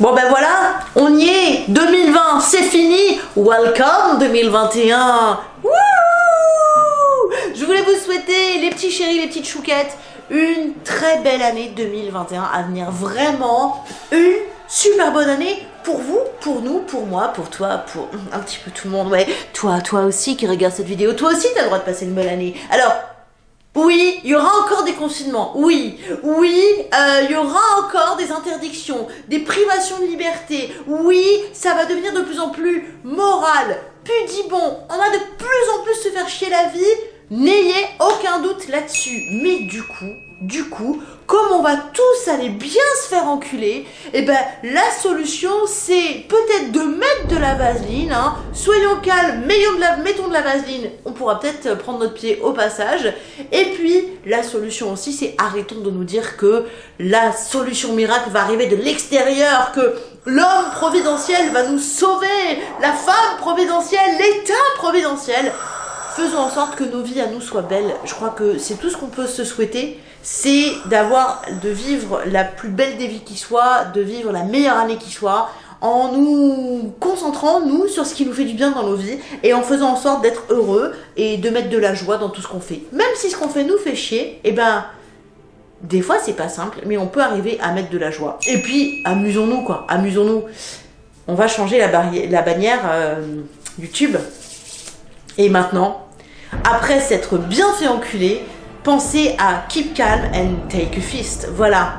Bon ben voilà, on y est 2020, c'est fini Welcome 2021 Wouh Je voulais vous souhaiter, les petits chéris, les petites chouquettes, une très belle année 2021 à venir. Vraiment, une super bonne année pour vous, pour nous, pour moi, pour toi, pour un petit peu tout le monde. Ouais, toi, toi aussi qui regarde cette vidéo, toi aussi t'as le droit de passer une bonne année. Alors, oui, il y aura encore des confinements. Oui, oui, euh, il y aura encore des interdictions, des privations de liberté. Oui, ça va devenir de plus en plus moral, pudibon. On va de plus en plus se faire chier la vie. N'ayez aucun doute là-dessus. Mais du coup, du coup, comme on va tous aller bien se faire enculer, eh ben la solution c'est peut-être de mettre de la vaseline, hein. soyons calmes, mettons de la vaseline, on pourra peut-être prendre notre pied au passage, et puis la solution aussi c'est arrêtons de nous dire que la solution miracle va arriver de l'extérieur, que l'homme providentiel va nous sauver, la femme providentielle, l'état providentiel, faisons en sorte que nos vies à nous soient belles. Je crois que c'est tout ce qu'on peut se souhaiter, c'est d'avoir, de vivre la plus belle des vies qui soit, de vivre la meilleure année qui soit, en nous concentrant, nous, sur ce qui nous fait du bien dans nos vies, et en faisant en sorte d'être heureux, et de mettre de la joie dans tout ce qu'on fait. Même si ce qu'on fait nous fait chier, eh ben, des fois c'est pas simple, mais on peut arriver à mettre de la joie. Et puis, amusons-nous quoi, amusons-nous. On va changer la, la bannière euh, YouTube. Et maintenant, après s'être bien fait enculer, pensez à keep calm and take a fist. Voilà.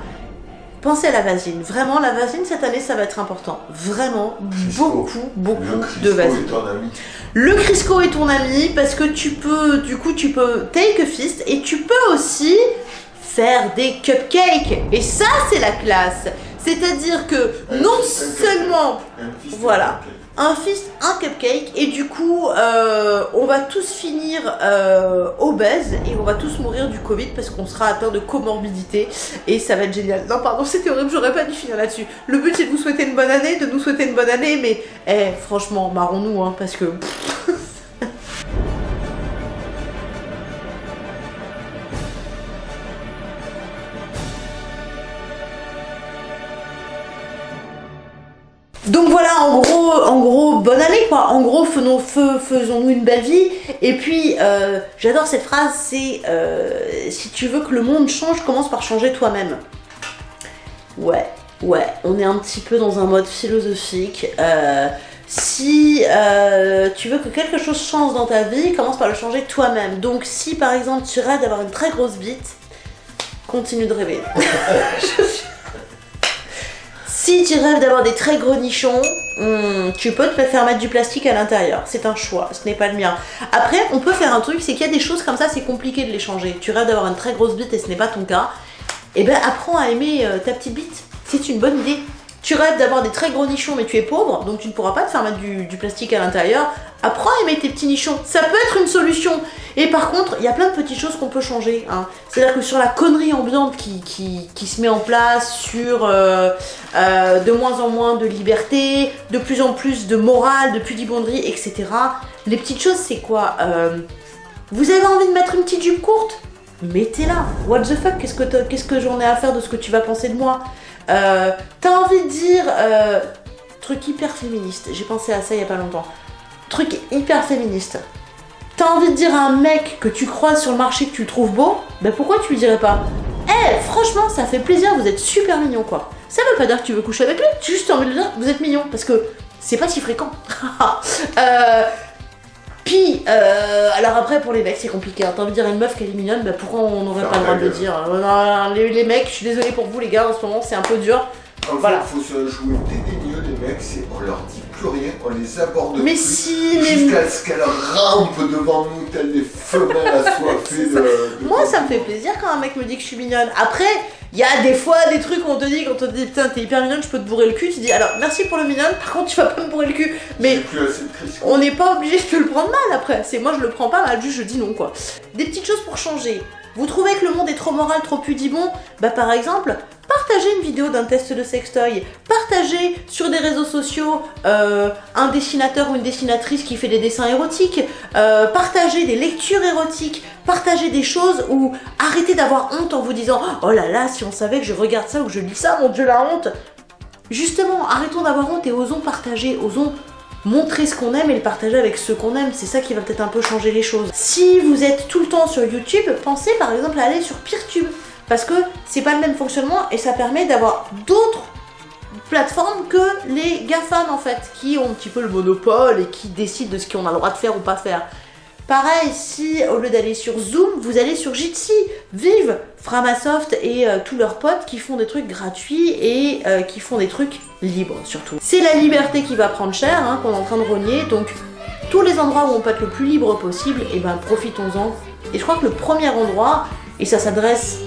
Pensez à la vaseline. Vraiment, la vaseline, cette année, ça va être important. Vraiment, beaucoup, beaucoup de vaseline. Le Crisco est ton ami parce que tu peux, du coup, tu peux take a fist et tu peux aussi faire des cupcakes. Et ça, c'est la classe. C'est-à-dire que non seulement, voilà, un fist, un cupcake, et du coup, euh, on va tous finir euh, obèses et on va tous mourir du Covid parce qu'on sera atteint de comorbidité et ça va être génial. Non, pardon, c'était horrible, j'aurais pas dû finir là-dessus. Le but c'est de vous souhaiter une bonne année, de nous souhaiter une bonne année, mais eh, franchement, marrons-nous, hein, parce que. Donc voilà, en gros, en gros, bonne année quoi. En gros, faisons-nous une belle vie. Et puis, euh, j'adore cette phrase, c'est euh, si tu veux que le monde change, commence par changer toi-même. Ouais, ouais, on est un petit peu dans un mode philosophique. Euh, si tu veux que quelque chose change dans ta vie, commence par le changer toi-même. Donc si par exemple tu rêves d'avoir une très grosse bite, continue de rêver. Si tu rêves d'avoir des très gros nichons, hmm, tu peux te faire mettre du plastique à l'intérieur. C'est un choix, ce n'est pas le mien. Après, on peut faire un truc, c'est qu'il y a des choses comme ça, c'est compliqué de les changer. Tu rêves d'avoir une très grosse bite et ce n'est pas ton cas. Eh ben, apprends à aimer euh, ta petite bite. C'est une bonne idée. Tu rêves d'avoir des très gros nichons mais tu es pauvre, donc tu ne pourras pas te faire mettre du, plastique à l'intérieur. Apprends à aimer tes petits nichons, ça peut être une solution. Et par contre, il y a plein de petites choses qu'on peut changer. Hein. C'est-à-dire que sur la connerie ambiante qui, se met en place, sur euh, euh, de moins en moins de liberté, de plus en plus de morale, de pudibonderie, etc. Les petites choses, c'est quoi euh, Vous avez envie de mettre une petite jupe courte? Mettez-la. What the fuck? Qu'est-ce que, que j'en ai à faire de ce que tu vas penser de moi? Euh, T'as envie de dire euh, truc hyper féministe. J'ai pensé à ça il y a pas longtemps. Truc hyper féministe. T'as envie de dire à un mec que tu croises sur le marché que tu le trouves beau, ben pourquoi tu lui dirais pas? Eh, franchement, ça fait plaisir, vous êtes super mignon quoi. Ça veut pas dire que tu veux coucher avec lui, tu juste envie de dire vous êtes mignon parce que c'est pas si fréquent. euh, puis, euh, alors après, pour les mecs, c'est compliqué. Hein. T'as envie de dire une meuf qu'elle est mignonne, bah pourquoi on n'aurait pas le droit de le dire hein. les, mecs, je suis désolée pour vous, les gars, en ce moment, c'est un peu dur. En voilà. fait, il faut se jouer dédaigneux des mecs, c'est on leur dit plus rien, on les aborde mais plus. Si, mais Jusqu'à ce qu'elles rampent devant nous, telles des femelles assoiffées de, de, Moi, ça me fait plaisir quand un mec me dit que je suis mignonne. Après, il y a des fois des trucs où on te dit, quand on te dit putain t'es hyper mignonne, je peux te bourrer le cul, tu dis alors merci pour le mignonne, par contre tu vas pas me bourrer le cul. Mais on n'est pas obligé de le prendre mal après. C'est moi je le prends pas mal, juste je dis non quoi. Des petites choses pour changer. Vous trouvez que le monde est trop moral, trop pudibon Bah par exemple, partagez une vidéo d'un test de sextoy, partagez sur des réseaux sociaux euh, un dessinateur ou une dessinatrice qui fait des dessins érotiques, euh, partagez des lectures érotiques, partagez des choses ou arrêtez d'avoir honte en vous disant « Oh là là, si on savait que je regarde ça ou que je lis ça, mon dieu la honte !» justement, arrêtons d'avoir honte et osons partager, osons montrer ce qu'on aime et le partager avec ceux qu'on aime. C'est ça qui va peut-être un peu changer les choses. Si vous êtes tout le temps sur YouTube, pensez par exemple à aller sur Peertube. Parce que c'est pas le même fonctionnement et ça permet d'avoir d'autres plateformes que les GAFAM en fait, qui ont un petit peu le monopole et qui décident de ce qu'on a le droit de faire ou pas faire. Pareil, si au lieu d'aller sur Zoom, vous allez sur Jitsi, vive Framasoft et euh, tous leurs potes qui font des trucs gratuits et euh, qui font des trucs libres surtout. C'est la liberté qui va prendre cher, hein, qu'on est en train de renier, donc tous les endroits où on peut être le plus libre possible, eh ben profitons-en. Et je crois que le premier endroit, et ça s'adresse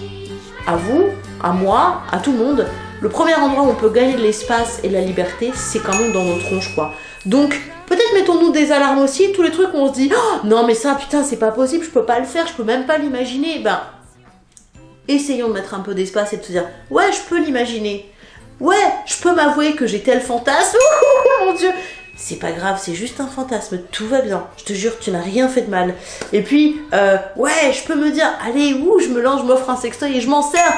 à vous, à moi, à tout le monde, le premier endroit où on peut gagner de l'espace et de la liberté, c'est quand même dans nos tronches quoi. Donc Peut-être mettons-nous des alarmes aussi, tous les trucs où on se dit oh, non mais ça putain c'est pas possible, je peux pas le faire, je peux même pas l'imaginer. Ben essayons de mettre un peu d'espace et de se dire ouais je peux l'imaginer. Ouais, je peux m'avouer que j'ai tel fantasme. mon dieu, c'est pas grave, c'est juste un fantasme, tout va bien. Je te jure, tu n'as rien fait de mal. Et puis, euh, ouais, je peux me dire, allez, ouh, je me lance, je m'offre un sextoy et je m'en sers,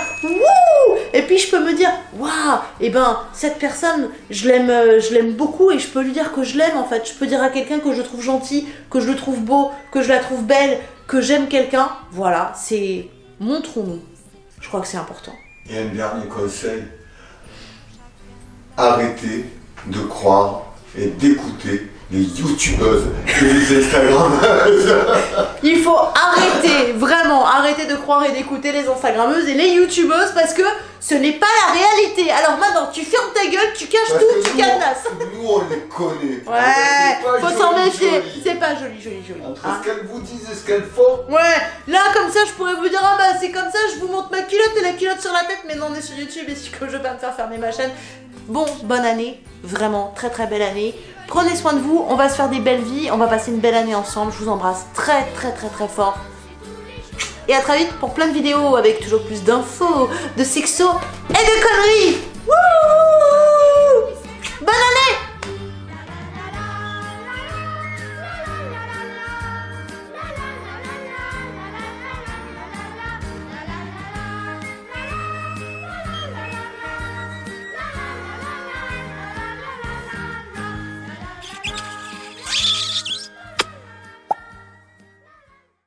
Et puis je peux me dire, waouh, et eh ben, cette personne, je l'aime, euh, je l'aime beaucoup et je peux lui dire que je l'aime en fait. Je peux dire à quelqu'un que je trouve gentil, que je le trouve beau, que je la trouve belle, que j'aime quelqu'un. Voilà, c'est montrons-nous. Je crois que c'est important. Et un dernier conseil, arrêtez de croire et d'écouter les youtubeuses et les instagrammeuses. Il faut arrêter, vraiment, arrêter de croire et d'écouter les instagrammeuses et les youtubeuses parce que ce n'est pas la réalité. Alors maintenant, tu fermes ta gueule, tu caches tout, tu cadenasses. Nous, on les connaît. Ouais, faut s'en méfier. C'est pas joli, joli, joli. Entre ce hein. qu'elles vous disent et ce qu'elles font. Ouais, là, comme ça, je pourrais vous dire, ah bah c'est comme ça, je vous montre ma culotte et la culotte sur la tête, mais non, on est sur YouTube et si que je veux pas me faire fermer ma chaîne. Bon, bonne année, vraiment très très belle année. Prenez soin de vous, on va se faire des belles vies, on va passer une belle année ensemble. Je vous embrasse très très très très fort. Et à très vite pour plein de vidéos avec toujours plus d'infos, de sexo et de conneries